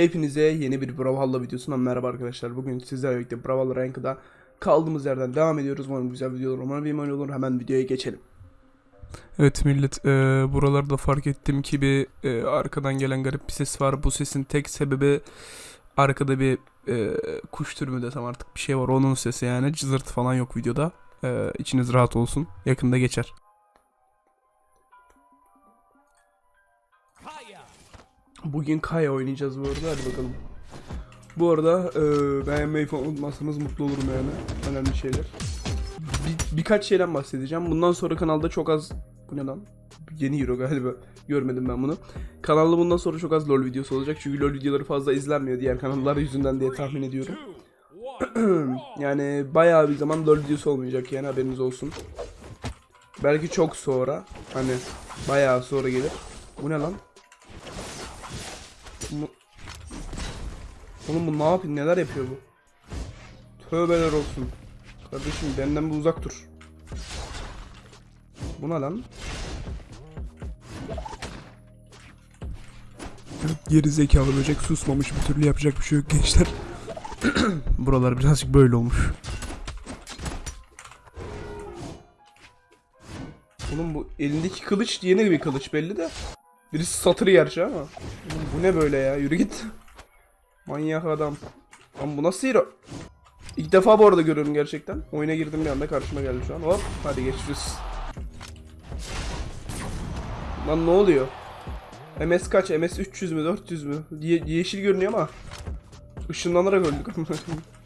Hepinize yeni bir Brawlhalla videosundan merhaba arkadaşlar. Bugün sizlerle birlikte Brawlhalla Ranked'a kaldığımız yerden devam ediyoruz. Umarım güzel videolar, umarım bir mal olur. Hemen videoya geçelim. Evet millet e, buralarda fark ettim ki bir e, arkadan gelen garip bir ses var. Bu sesin tek sebebi arkada bir e, kuş türü mü desem artık bir şey var onun sesi yani cızırt falan yok videoda. E, içiniz rahat olsun yakında geçer. Bugün Kaya oynayacağız bu arada. Hadi bakalım. Bu arada e, beğenmeyi falan unutmazsanız mutlu olurum yani. Önemli şeyler. Bir, birkaç şeyden bahsedeceğim. Bundan sonra kanalda çok az... Bu ne lan? Yeni Euro galiba. Görmedim ben bunu. Kanalda bundan sonra çok az LoL videosu olacak. Çünkü LoL videoları fazla izlenmiyor diğer kanallar yüzünden diye tahmin ediyorum. yani bayağı bir zaman LoL videosu olmayacak yani haberiniz olsun. Belki çok sonra. Hani bayağı sonra gelir. Bu ne lan? Bu... Oğlum bu ne yapıyor? Neler yapıyor bu? Tövbeler olsun. Kardeşim benden bir uzak dur. Bu ne lan? Geri zekalı böcek susmamış bir türlü yapacak bir şey yok gençler. Buralar birazcık böyle olmuş. Oğlum bu elindeki kılıç yeni bir kılıç belli de. Birisi satırı gerçi ama. Bu ne böyle ya? Yürü git. Manyak adam. Lan bu nasıl hero? İlk defa bu arada görüyorum gerçekten. Oyuna girdim bir anda karşıma geldi şu an. Hop hadi geçiriz. Lan ne oluyor? MS kaç? MS 300 mü 400 mü? Ye- yeşil görünüyor ama. Işınlanarak öldük.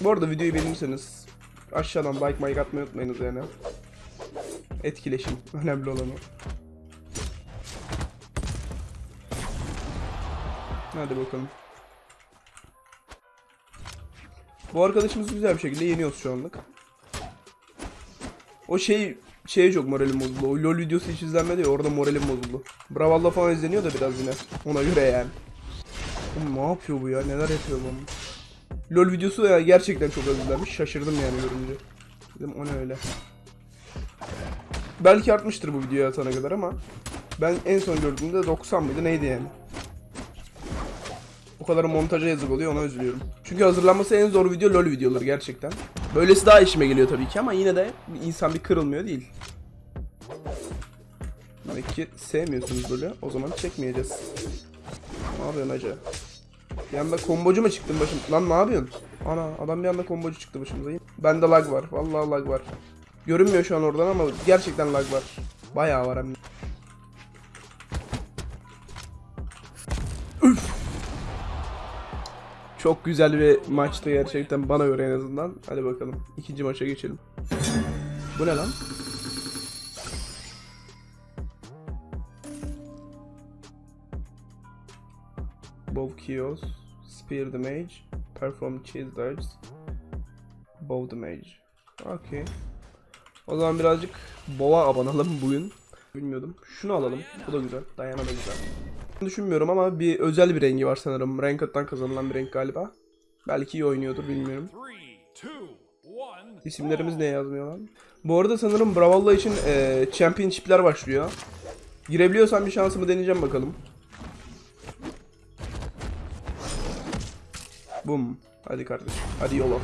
Bu arada videoyu beğenirseniz aşağıdan like like atmayı unutmayınız yani. Etkileşim önemli olan o. Hadi bakalım. Bu arkadaşımızı güzel bir şekilde yeniyoruz şu anlık. O şey şeye çok moralim bozuldu. O LoL videosu hiç izlenmedi ya orada moralim bozuldu. Bravalla falan izleniyor da biraz yine. Ona göre yani. Oğlum ne yapıyor bu ya? Neler yapıyor bu? LoL videosu ya gerçekten çok az izlenmiş. Şaşırdım yani görünce. Dedim o ne öyle. Belki artmıştır bu videoya atana kadar ama ben en son gördüğümde 90 mıydı neydi yani. O kadar montaja yazık oluyor ona üzülüyorum. Çünkü hazırlanması en zor video LoL videoları gerçekten. Böylesi daha işime geliyor tabii ki ama yine de insan bir kırılmıyor değil. Demek ki sevmiyorsunuz böyle. O zaman çekmeyeceğiz. Ne yapıyorsun hacı? Bir anda kombocu mu çıktın başım? Lan ne yapıyorsun? Ana adam bir anda kombocu çıktı başımıza. Bende lag var. Vallahi lag var. Görünmüyor şu an oradan ama gerçekten lag var. Bayağı var hem. Üf! Çok güzel bir maçtı gerçekten bana göre en azından. Hadi bakalım. ikinci maça geçelim. Bu ne lan? Bow Kios, Spear the Mage, Perform Cheese Dodge, Bow the Mage. Okey. O zaman birazcık Bow'a abanalım bugün. Bilmiyordum. Şunu alalım. Bu da güzel. Dayana da güzel. Düşünmüyorum ama bir özel bir rengi var sanırım. Ranked'dan kazanılan bir renk galiba. Belki iyi oynuyordur bilmiyorum. İsimlerimiz ne yazmıyor lan? Bu arada sanırım Brawlhalla için eee Championship'ler başlıyor. Girebiliyorsam bir şansımı deneyeceğim bakalım. Bum. Hadi kardeşim. Hadi yola.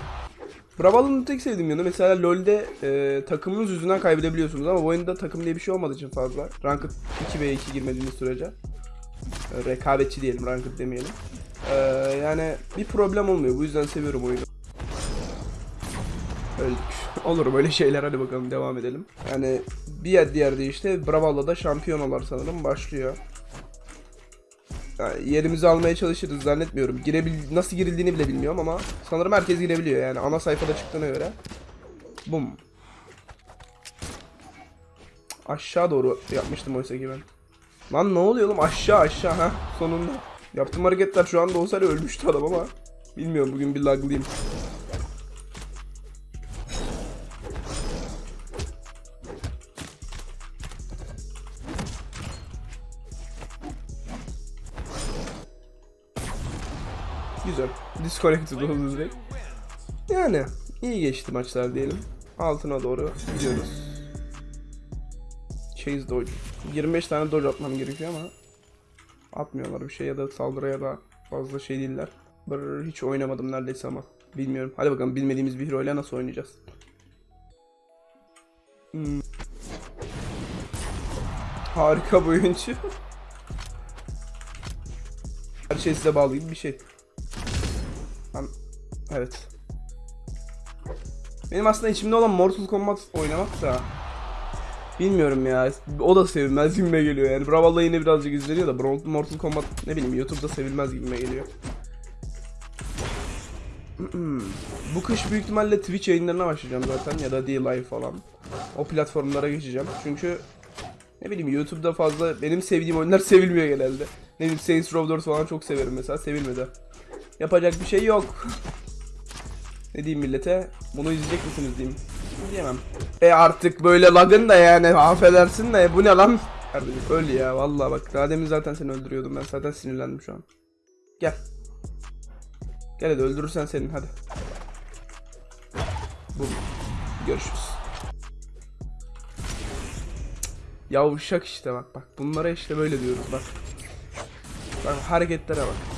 Brawlhalla'nın tek sevdiğim yanı mesela LoL'de e, takımınız yüzünden kaybedebiliyorsunuz ama bu oyunda takım diye bir şey olmadığı için fazla. Ranked 2v2 girmediğiniz sürece. E, rekabetçi diyelim, ranked demeyelim. E, yani bir problem olmuyor. Bu yüzden seviyorum oyunu. Öldük. Olur böyle şeyler hadi bakalım devam edelim. Yani bir yer diğer işte Brawlhalla'da şampiyonalar sanırım başlıyor. Yerimizi almaya çalışırız zannetmiyorum. Girebil nasıl girildiğini bile bilmiyorum ama sanırım herkes girebiliyor yani ana sayfada çıktığına göre. Bum. Aşağı doğru yapmıştım oysa ki ben. Lan ne oluyor oğlum aşağı aşağı ha sonunda. Yaptığım hareketler şu anda olsaydı ölmüştü adam ama bilmiyorum bugün bir laglıyım. Güzel. Disconnected oldu direkt. Yani iyi geçti maçlar diyelim. Altına doğru gidiyoruz. chase dodge. 25 tane dodge atmam gerekiyor ama atmıyorlar bir şey ya da saldırıya da fazla şey değiller. Brr, hiç oynamadım neredeyse ama. Bilmiyorum. Hadi bakalım bilmediğimiz bir hero ile nasıl oynayacağız. Hmm. Harika bir oyuncu. Her şey size bağlı gibi bir şey. Evet. Benim aslında içimde olan Mortal Kombat oynamak da bilmiyorum ya. O da sevilmez gibime geliyor yani. Brawlhalla yine birazcık izleniyor da Mortal Kombat ne bileyim YouTube'da sevilmez gibime geliyor. Bu kış büyük ihtimalle Twitch yayınlarına başlayacağım zaten ya da D-Live falan. O platformlara geçeceğim. Çünkü ne bileyim YouTube'da fazla benim sevdiğim oyunlar sevilmiyor genelde. Ne bileyim Saints Row 4 falan çok severim mesela sevilmedi. Yapacak bir şey yok. Ne diyeyim millete? Bunu izleyecek misiniz diyeyim. Diyemem. E artık böyle lagın da yani affedersin de bu ne lan? Kardeşim öl ya vallahi bak daha demin zaten seni öldürüyordum ben zaten sinirlendim şu an. Gel. Gel hadi öldürürsen senin hadi. Bu. Görüşürüz. Yavşak işte bak bak bunlara işte böyle diyoruz bak. Bak hareketlere bak.